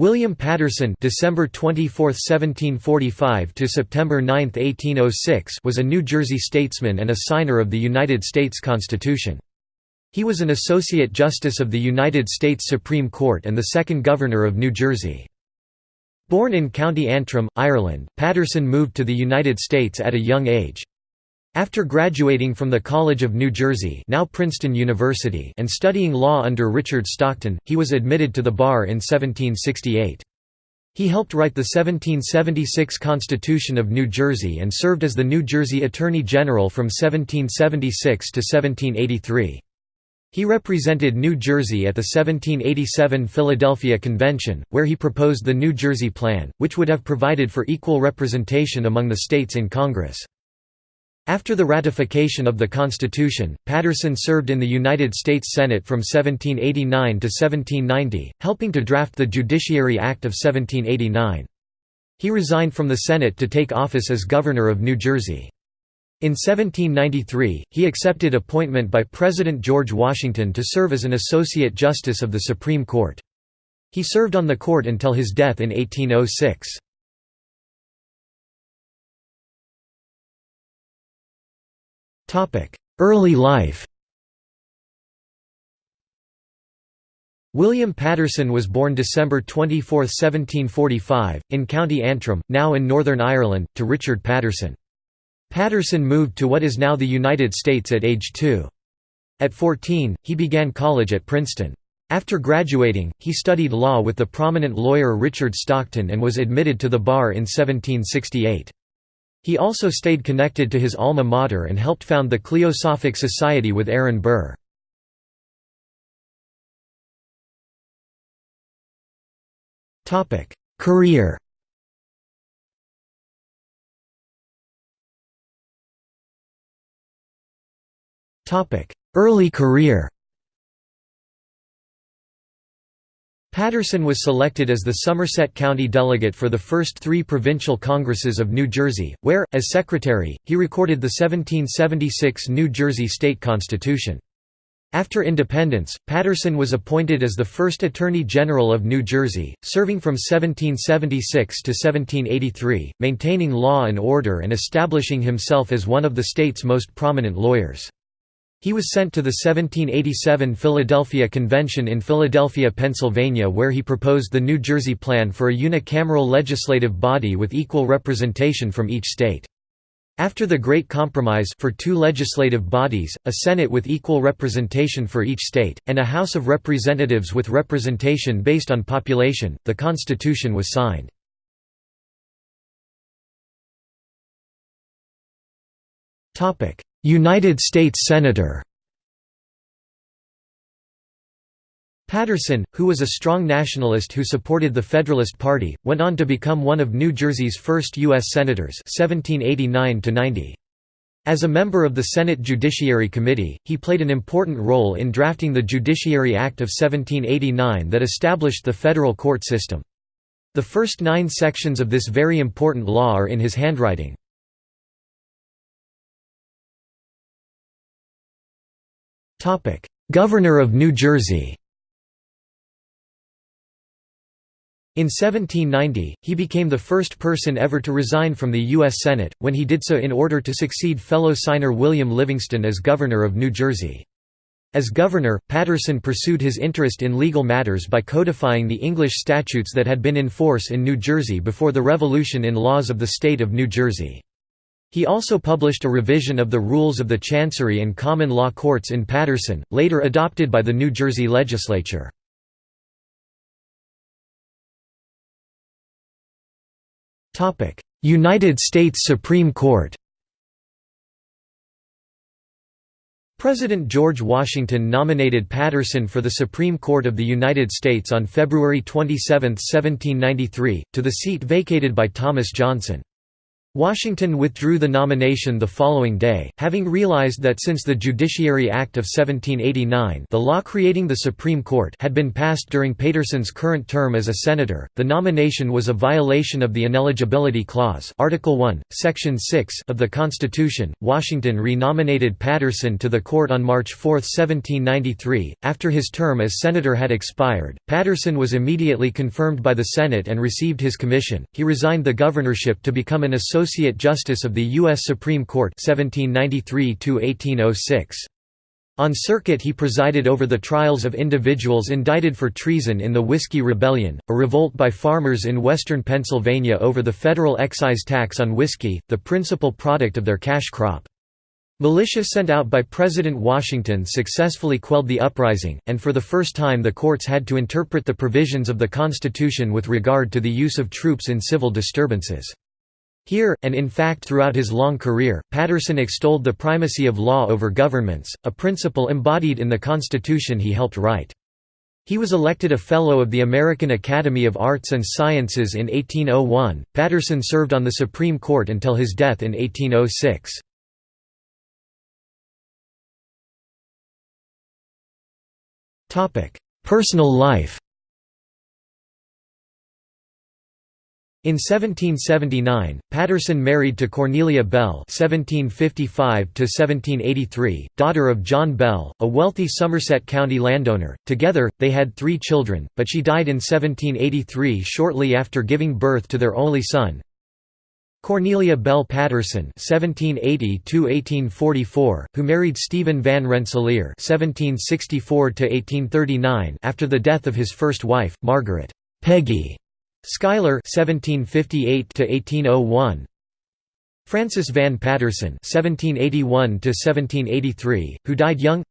William Paterson December 24, 1745 to September 9, 1806 was a New Jersey statesman and a signer of the United States Constitution. He was an Associate Justice of the United States Supreme Court and the second Governor of New Jersey. Born in County Antrim, Ireland, Paterson moved to the United States at a young age. After graduating from the College of New Jersey now Princeton University and studying law under Richard Stockton, he was admitted to the bar in 1768. He helped write the 1776 Constitution of New Jersey and served as the New Jersey Attorney General from 1776 to 1783. He represented New Jersey at the 1787 Philadelphia Convention, where he proposed the New Jersey Plan, which would have provided for equal representation among the states in Congress. After the ratification of the Constitution, Paterson served in the United States Senate from 1789 to 1790, helping to draft the Judiciary Act of 1789. He resigned from the Senate to take office as Governor of New Jersey. In 1793, he accepted appointment by President George Washington to serve as an Associate Justice of the Supreme Court. He served on the court until his death in 1806. Early life William Paterson was born December 24, 1745, in County Antrim, now in Northern Ireland, to Richard Paterson. Paterson moved to what is now the United States at age 2. At 14, he began college at Princeton. After graduating, he studied law with the prominent lawyer Richard Stockton and was admitted to the bar in 1768. He also stayed connected to his alma mater and helped found the Cliosophic Society with Aaron Burr. Career Early career Paterson was selected as the Somerset County delegate for the first three provincial congresses of New Jersey, where, as secretary, he recorded the 1776 New Jersey State Constitution. After independence, Paterson was appointed as the first Attorney General of New Jersey, serving from 1776 to 1783, maintaining law and order and establishing himself as one of the state's most prominent lawyers. He was sent to the 1787 Philadelphia Convention in Philadelphia, Pennsylvania where he proposed the New Jersey Plan for a unicameral legislative body with equal representation from each state. After the Great Compromise for two legislative bodies, a Senate with equal representation for each state, and a House of Representatives with representation based on population, the Constitution was signed. United States Senator Paterson, who was a strong nationalist who supported the Federalist Party, went on to become one of New Jersey's first U.S. Senators 1789 -90. As a member of the Senate Judiciary Committee, he played an important role in drafting the Judiciary Act of 1789 that established the federal court system. The first nine sections of this very important law are in his handwriting. Governor of New Jersey In 1790, he became the first person ever to resign from the U.S. Senate, when he did so in order to succeed fellow signer William Livingston as Governor of New Jersey. As governor, Paterson pursued his interest in legal matters by codifying the English statutes that had been in force in New Jersey before the Revolution in laws of the state of New Jersey. He also published a revision of the rules of the Chancery and Common Law Courts in Paterson, later adopted by the New Jersey legislature. United States Supreme Court President George Washington nominated Paterson for the Supreme Court of the United States on February 27, 1793, to the seat vacated by Thomas Johnson. Washington withdrew the nomination the following day, having realized that since the Judiciary Act of 1789 the law creating the Supreme Court had been passed during Paterson's current term as a senator, the nomination was a violation of the Ineligibility Clause Article 1, Section 6 of the Constitution. Washington re-nominated Paterson to the court on March 4, 1793. After his term as senator had expired, Paterson was immediately confirmed by the Senate and received his commission. He resigned the governorship to become an associate Associate Justice of the U.S. Supreme Court 1793 on circuit he presided over the trials of individuals indicted for treason in the Whiskey Rebellion, a revolt by farmers in western Pennsylvania over the federal excise tax on whiskey, the principal product of their cash crop. Militia sent out by President Washington successfully quelled the uprising, and for the first time the courts had to interpret the provisions of the Constitution with regard to the use of troops in civil disturbances. Here, and in fact throughout his long career, Paterson extolled the primacy of law over governments, a principle embodied in the Constitution he helped write. He was elected a Fellow of the American Academy of Arts and Sciences in 1801. Paterson served on the Supreme Court until his death in 1806. Personal life In 1779, Paterson married to Cornelia Bell (1755–1783), daughter of John Bell, a wealthy Somerset County landowner. Together, they had three children, but she died in 1783 shortly after giving birth to their only son. Cornelia Bell Paterson (1780–1844), who married Stephen Van Rensselaer (1764–1839) after the death of his first wife, Margaret Peggy Schuyler (1758–1801), Francis Van Paterson (1781–1783), who died young.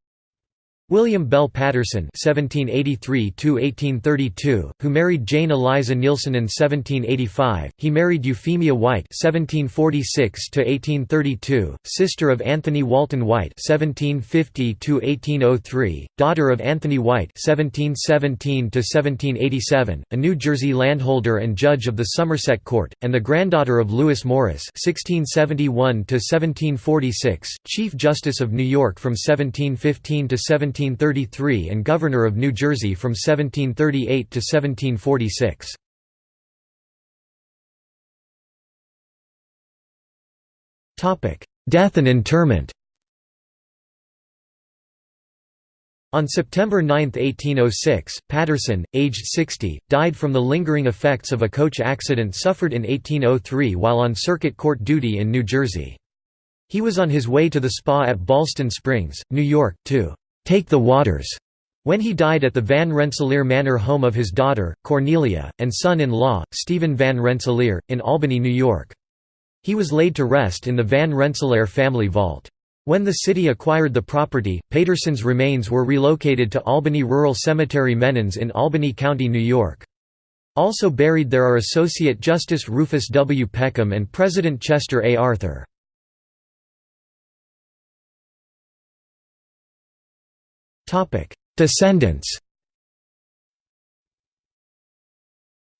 William Bell Paterson (1783–1832), who married Jane Eliza Neilson in 1785. He married Euphemia White (1746–1832), sister of Anthony Walton White (1750–1803), daughter of Anthony White (1717–1787), a New Jersey landholder and judge of the Somerset Court, and the granddaughter of Lewis Morris (1671–1746), Chief Justice of New York from 1715 to 17. 1733 and Governor of New Jersey from 1738 to 1746. Death and interment On September 9, 1806, Paterson, aged 60, died from the lingering effects of a coach accident suffered in 1803 while on circuit court duty in New Jersey. He was on his way to the spa at Ballston Springs, New York, to take the waters when he died at the Van Rensselaer Manor home of his daughter, Cornelia, and son-in-law, Stephen Van Rensselaer, in Albany, New York. He was laid to rest in the Van Rensselaer family vault. When the city acquired the property, Paterson's remains were relocated to Albany Rural Cemetery Menands in Albany County, New York. Also buried there are Associate Justice Rufus W. Peckham and President Chester A. Arthur. Descendants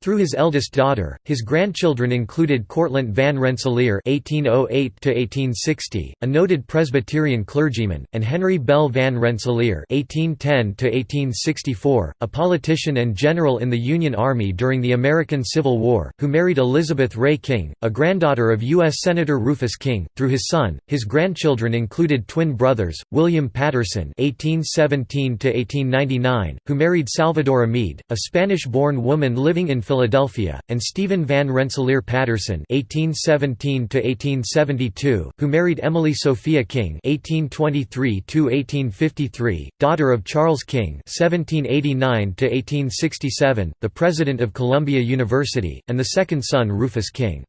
Through his eldest daughter, his grandchildren included Cortlandt van Rensselaer (1808–1860), a noted Presbyterian clergyman, and Henry Bell van Rensselaer (1810–1864), a politician and general in the Union Army during the American Civil War, who married Elizabeth Ray King, a granddaughter of U.S. Senator Rufus King. Through his son, his grandchildren included twin brothers, William Paterson (1817–1899), who married Salvadora Meade, a Spanish-born woman living in Philadelphia, and Stephen Van Rensselaer Paterson (1817–1872), who married Emily Sophia King (1823–1853), daughter of Charles King (1789–1867), the president of Columbia University, and the second son Rufus King.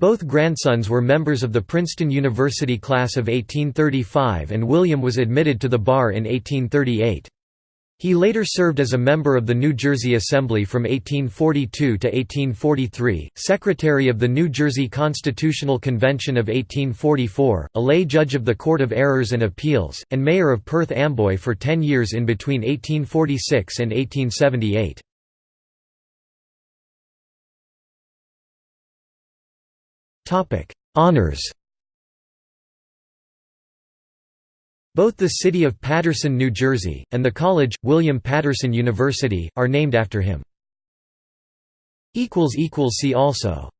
Both grandsons were members of the Princeton University class of 1835 and William was admitted to the bar in 1838. He later served as a member of the New Jersey Assembly from 1842 to 1843, Secretary of the New Jersey Constitutional Convention of 1844, a lay judge of the Court of Errors and Appeals, and Mayor of Perth Amboy for ten years in between 1846 and 1878. Honors Both the city of Paterson, New Jersey, and the college, William Paterson University, are named after him. See also